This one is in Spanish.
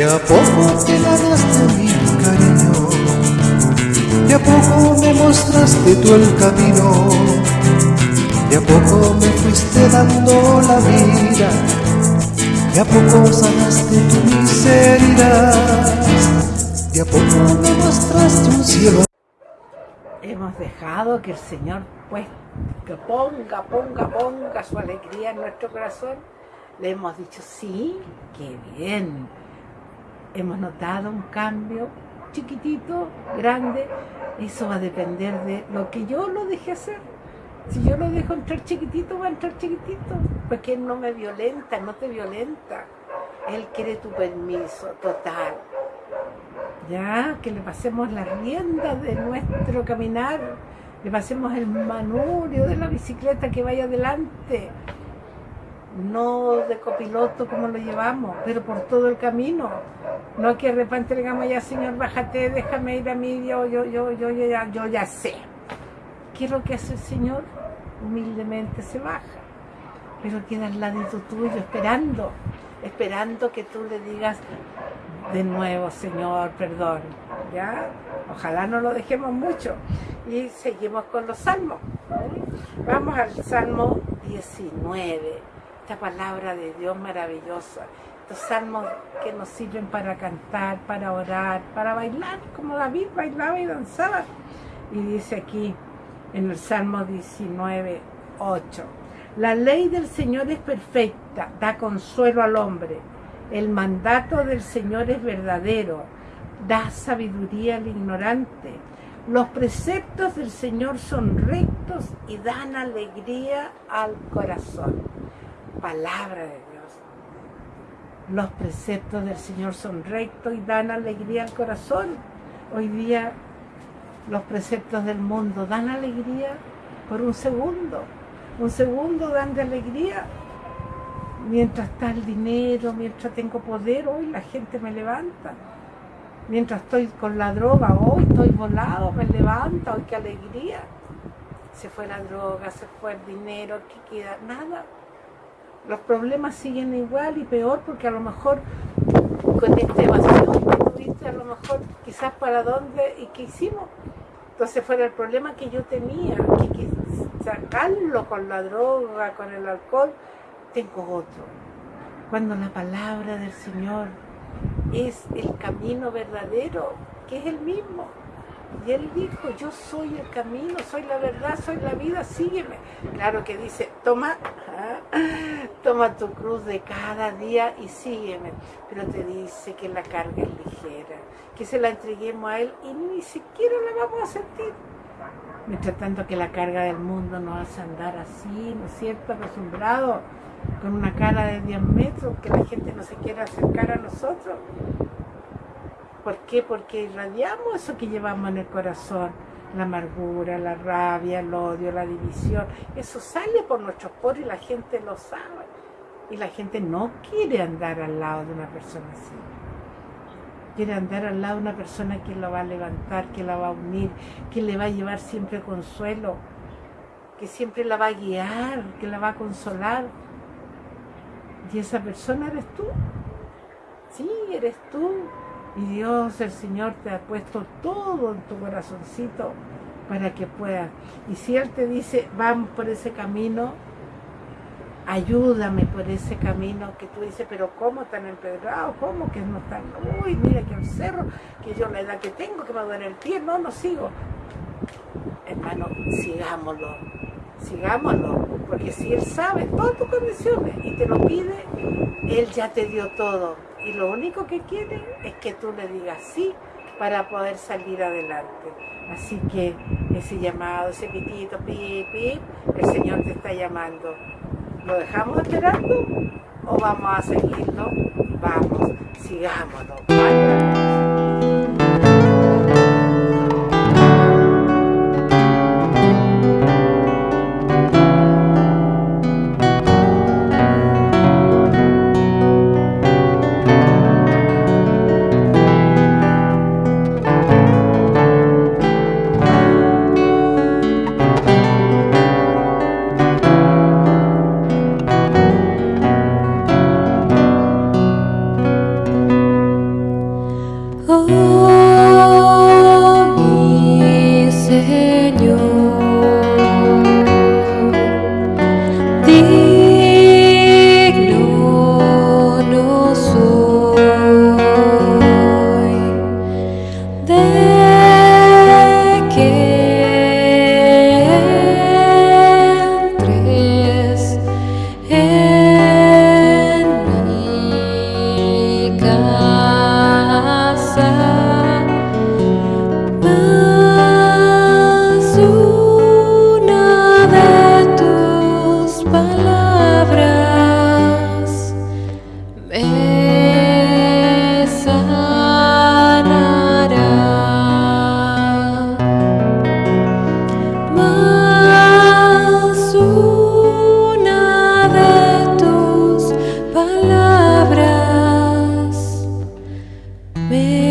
De a poco te ganaste mi cariño, de a poco me mostraste tú el camino, de a poco me fuiste dando la vida, de a poco sanaste tu miseria, de a poco me mostraste un cielo. Hemos dejado que el Señor pues que ponga, ponga, ponga su alegría en nuestro corazón. Le hemos dicho, sí, qué bien, hemos notado un cambio chiquitito, grande, eso va a depender de lo que yo lo deje hacer. Si yo lo dejo entrar chiquitito, va a entrar chiquitito, porque Él no me violenta, no te violenta. Él quiere tu permiso total. Ya, que le pasemos la rienda de nuestro caminar, le pasemos el manurio de la bicicleta que vaya adelante, no de copiloto como lo llevamos, pero por todo el camino. No que de repente ya, Señor, bájate, déjame ir a mí, yo, yo, yo, yo, yo, ya, yo ya sé. ¿Qué es lo que hace el Señor? Humildemente se baja, pero queda al ladito tuyo esperando, esperando que tú le digas de nuevo, Señor, perdón. ¿Ya? Ojalá no lo dejemos mucho. Y seguimos con los salmos. Vamos al Salmo 19 palabra de Dios maravillosa, estos salmos que nos sirven para cantar, para orar, para bailar, como David bailaba y danzaba. Y dice aquí en el Salmo 19, 8, la ley del Señor es perfecta, da consuelo al hombre. El mandato del Señor es verdadero, da sabiduría al ignorante. Los preceptos del Señor son rectos y dan alegría al corazón palabra de Dios. Los preceptos del Señor son rectos y dan alegría al corazón. Hoy día los preceptos del mundo dan alegría por un segundo. Un segundo dan de alegría. Mientras está el dinero, mientras tengo poder, hoy la gente me levanta. Mientras estoy con la droga, hoy estoy volado, me levanta, hoy qué alegría. Se fue la droga, se fue el dinero, ¿qué queda? Nada los problemas siguen igual y peor porque a lo mejor con esta evasión que tuviste, a lo mejor quizás para dónde y qué hicimos. Entonces fuera el problema que yo tenía, que, sacarlo con la droga, con el alcohol, tengo otro. Cuando la palabra del Señor es el camino verdadero, que es el mismo. Y él dijo, yo soy el camino, soy la verdad, soy la vida, sígueme. Claro que dice, toma, toma tu cruz de cada día y sígueme. Pero te dice que la carga es ligera, que se la entreguemos a él y ni siquiera la vamos a sentir. Mientras tanto que la carga del mundo nos hace andar así, ¿no es cierto?, acostumbrado, con una cara de 10 metros, que la gente no se quiera acercar a nosotros. ¿Por qué? Porque irradiamos eso que llevamos en el corazón, la amargura, la rabia, el odio, la división. Eso sale por nuestros poros y la gente lo sabe. Y la gente no quiere andar al lado de una persona así. Quiere andar al lado de una persona que la va a levantar, que la va a unir, que le va a llevar siempre consuelo, que siempre la va a guiar, que la va a consolar. Y esa persona eres tú. Sí, eres tú. Y Dios, el Señor, te ha puesto todo en tu corazoncito para que puedas. Y si Él te dice, vamos por ese camino, ayúdame por ese camino que tú dices, pero ¿cómo tan empedrado? ¿Cómo que no están? Uy, mira que el cerro, que yo la edad que tengo, que me duele el pie, no, no sigo. Hermano, sigámoslo, sigámoslo, porque si Él sabe todas tus condiciones y te lo pide, Él ya te dio todo y lo único que quiere es que tú le digas sí para poder salir adelante. Así que ese llamado, ese pitito, pip, pip, el Señor te está llamando. ¿Lo dejamos esperando o vamos a seguirlo? Vamos, sigámoslo. Ven.